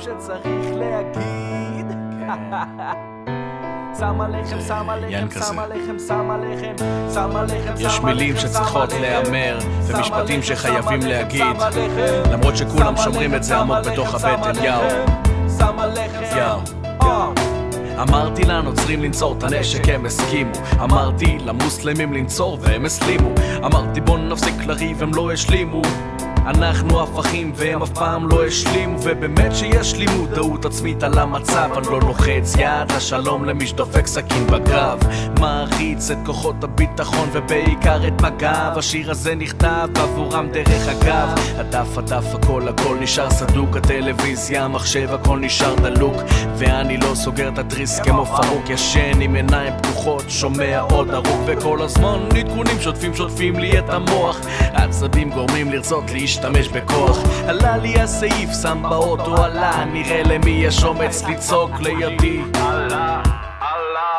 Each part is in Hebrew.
שצריך להגיד. שם יין עליכם, כזה. שם עליכם, שם עליכם, שם עליכם, יש מילים שצריכות להיאמר, ומשפטים שחייבים להגיד. למרות שכולם שומרים את זה עמוק בתוך הבטן, יאו. שם עליכם, יאו. אה. אמרתי לנוצרים לנצור את הנשק, הם הסכימו. אמרתי למוסלמים לנצור והם הסלימו. אמרתי בוא נפסיק לריב, הם לא השלימו. אנחנו הפכים והם אף פעם לא השלימו ובאמת שיש לי מודעות עצמית על המצב אני לא לוחץ יד לשלום למי שדופק סכין בגב. מעריץ את כוחות הביטחון ובעיקר את מג"ב השיר הזה נכתב עבורם דרך אגב. הדף הדף הכל הכל נשאר סדוק הטלוויזיה המחשב הכל נשאר דלוק ואני לא סוגר את התריס כמו פרוק ישן עם עיניים פקוחות שומע עוד הרוג וכל הזמן עדכונים שוטפים שוטפים לי את המוח. העצבים גורמים לרצות להשתמש בכוח. עלה לי הסעיף שם באוטו עלה. נראה למי יש אומץ לצעוק לידי. עלה, עלה,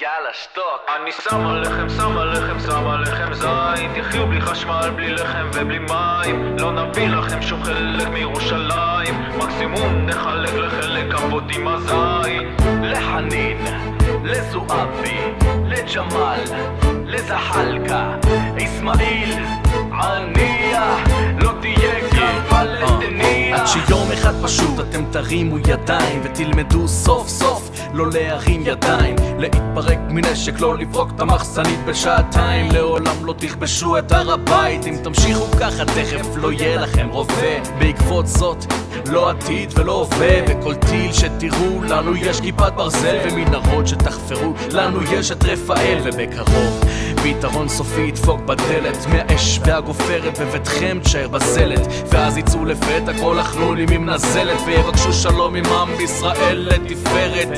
יאללה שתוק. אני שם עליכם, שם עליכם, שם עליכם זין. תחיו בלי חשמל, בלי לחם ובלי מים. לא נביא לכם שום חלק מירושלים. מקסימום נחלק לחלק אבות הזין. לחנין, לזועבי, לג'מאל, לזחלקה, אסמאעיל, שיום אחד פשוט אתם תרימו ידיים ותלמדו סוף סוף לא להרים ידיים להתפרק מנשק, לא לפרוק את המחסנית בשעתיים. לעולם לא תכבשו את הר הבית אם תמשיכו ככה תכף לא יהיה לכם רובה בעקבות זאת לא עתיד ולא הווה וכל טיל שתראו לנו יש כיפת ברזל ומנהרות שתחפרו לנו יש את רפאל ובקרוב פתרון סופי ידפוק בדלת מהאש והגופרת בביתכם תשאר בזלת ואז יצאו לפתע כל החלולים עם נזלת ויבקשו שלום עם עם בישראל לתפארת.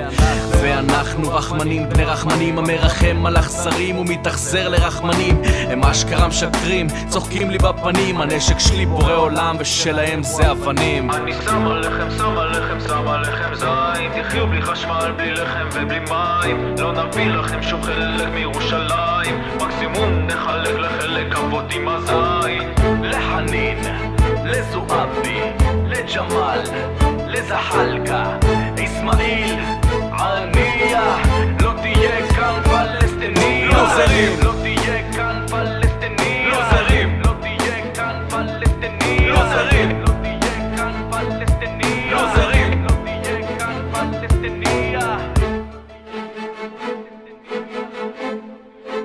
ואנחנו רחמנים בני רחמנים המרחם על אכזרים ומתאכזר לרחמנים. הם אשכרה משקרים צוחקים לי בפנים הנשק שלי בורא עולם ושלהם זה אבנים. אני שם עליכם, שם עליכם, שם עליכם זין. תחיו בלי חשמל, בלי לחם ובלי מים. לא נביא לכם שום חלק מירושלים מקסימום נחלק לחלק אבות עם הזין לחנין, לזועבי, לג'מאל, לזחלקה, אסמאעיל,